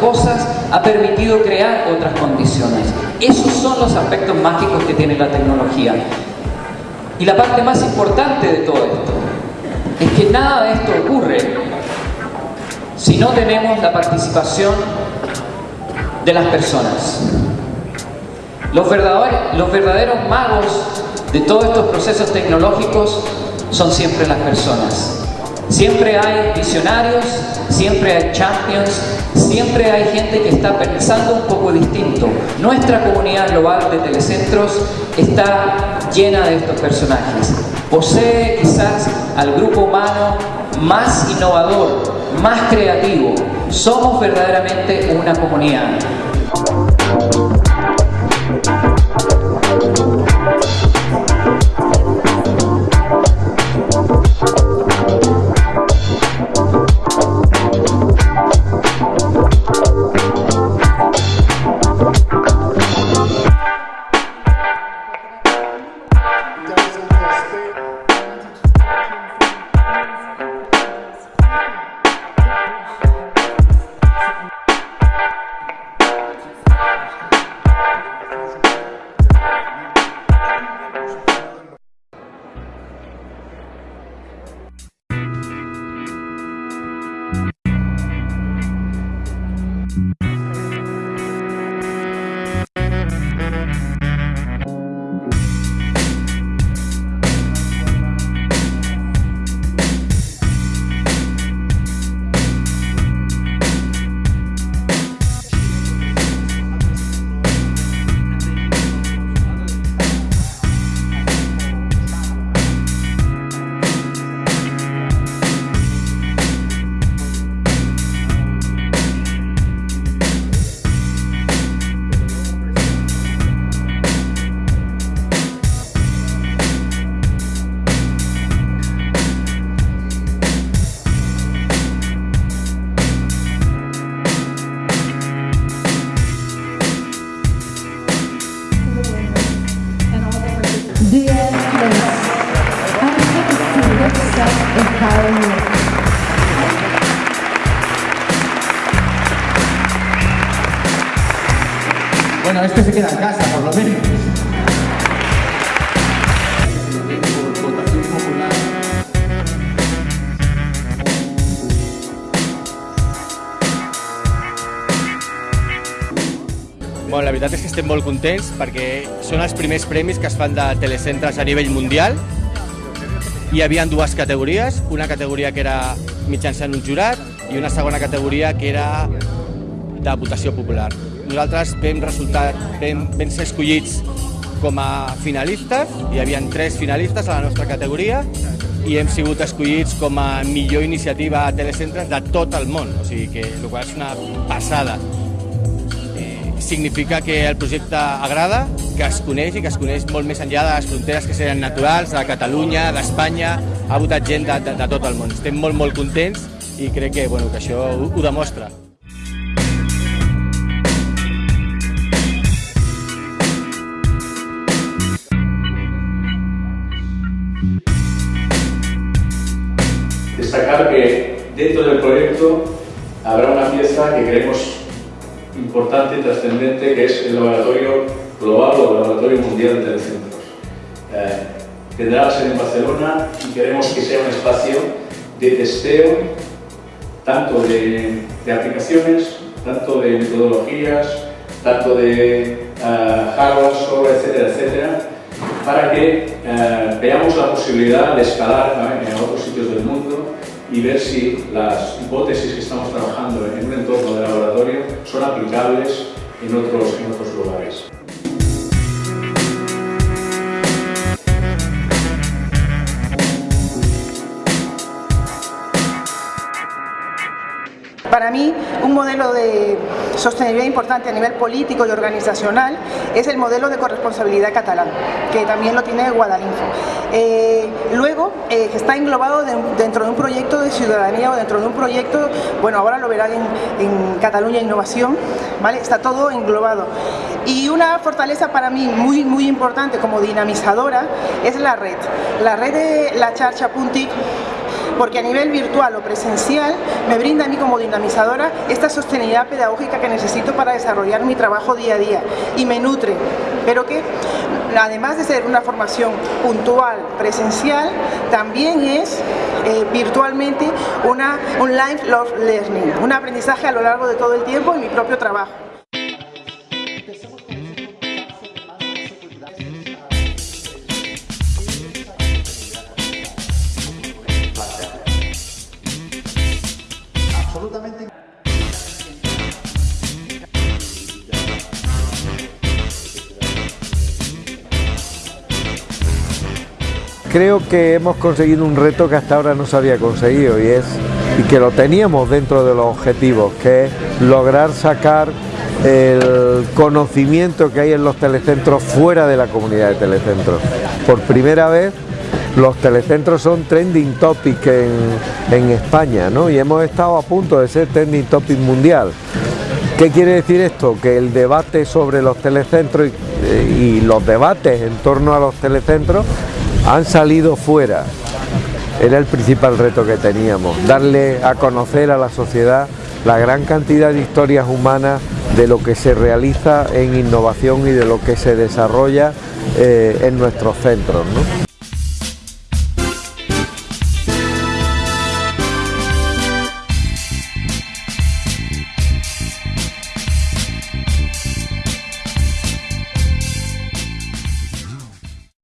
cosas, ha permitido crear otras condiciones. Esos son los aspectos mágicos que tiene la tecnología. Y la parte más importante de todo esto es que nada de esto ocurre si no tenemos la participación de las personas. Los verdaderos, los verdaderos magos de todos estos procesos tecnológicos son siempre las personas. Siempre hay visionarios, siempre hay champions, siempre hay gente que está pensando un poco distinto. Nuestra comunidad global de telecentros está llena de estos personajes. Posee quizás al grupo humano más innovador, más creativo. Somos verdaderamente una comunidad. Bueno, este se queda en casa, por lo menos. Bueno, la veritat és que estem molt contents perquè són els primers premis que es fan de a nivell mundial. Hi havia dues categories, una categoria que era mitjançant un jurat i una segona categoria que era de votació popular. Nosaltres vam, resultar, vam, vam ser escollits com a finalistes, hi havia tres finalistes a la nostra categoria i hem sigut escollits com a millor iniciativa a telecentres de tot el món, o sigui que el qual és una passada significa que el projecte agrada, que es coneix i que es coneix molt més enllà de les fronteres que seren naturals, de Catalunya, d'Espanya, ha votat gent de, de, de tot el món. Estem molt, molt contents i crec que, bueno, que això ho, ho demostra. Destacar que dentro del proyecto habrá una pieza que creemos importante y trascendente que es el laboratorio global o el laboratorio mundial de telecentros. Eh, tendrá sede en Barcelona y queremos que sea un espacio de testeo tanto de, de aplicaciones, tanto de metodologías, tanto de uh, hardware, software, etcétera, etcétera, para que uh, veamos la posibilidad de escalar ¿no? en otros sitios del mundo y ver si las hipótesis que estamos trabajando en un entorno de laboratorio son aplicables en otros, en otros lugares. Para mí, un modelo de sostenibilidad importante a nivel político y organizacional es el modelo de corresponsabilidad catalán, que también lo tiene Guadalinfo. Eh, luego, eh, está englobado de, dentro de un proyecto de ciudadanía o dentro de un proyecto, bueno, ahora lo verán en, en Cataluña Innovación, ¿vale? Está todo englobado. Y una fortaleza para mí muy, muy importante como dinamizadora es la red. La red de la Charcha Puntic porque a nivel virtual o presencial me brinda a mí como dinamizadora esta sostenibilidad pedagógica que necesito para desarrollar mi trabajo día a día y me nutre, pero que además de ser una formación puntual, presencial, también es eh, virtualmente una, un lifelong learning, un aprendizaje a lo largo de todo el tiempo en mi propio trabajo. Creo que hemos conseguido un reto que hasta ahora no se había conseguido y es y que lo teníamos dentro de los objetivos, que es lograr sacar el conocimiento que hay en los telecentros fuera de la comunidad de telecentros. Por primera vez los telecentros son trending topic en, España ¿no? y hemos estado a punto de ser trending topic mundial. ¿Qué quiere decir esto? Que el debate sobre los telecentros y los debates en torno a los telecentros han salido fuera. Era el principal reto que teníamos, darle a conocer a la sociedad la gran cantidad de historias humanas de lo que se realiza en innovación y de lo que se desarrolla eh, en nuestros centros.